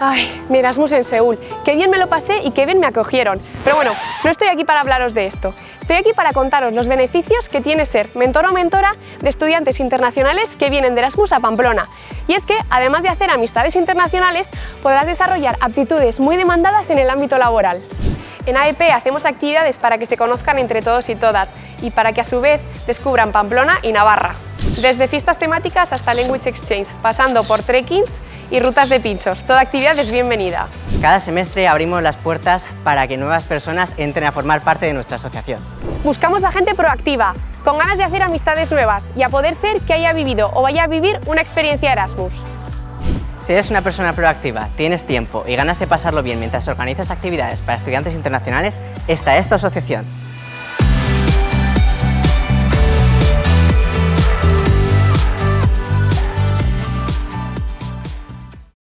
Ay, mi Erasmus en Seúl. Qué bien me lo pasé y qué bien me acogieron. Pero bueno, no estoy aquí para hablaros de esto. Estoy aquí para contaros los beneficios que tiene ser mentor o mentora de estudiantes internacionales que vienen de Erasmus a Pamplona. Y es que, además de hacer amistades internacionales, podrás desarrollar aptitudes muy demandadas en el ámbito laboral. En AEP hacemos actividades para que se conozcan entre todos y todas y para que a su vez descubran Pamplona y Navarra. Desde fiestas temáticas hasta Language Exchange, pasando por trekkings y rutas de pinchos. Toda actividad es bienvenida. Cada semestre abrimos las puertas para que nuevas personas entren a formar parte de nuestra asociación. Buscamos a gente proactiva, con ganas de hacer amistades nuevas y a poder ser que haya vivido o vaya a vivir una experiencia Erasmus. Si eres una persona proactiva, tienes tiempo y ganas de pasarlo bien mientras organizas actividades para estudiantes internacionales, esta es tu asociación.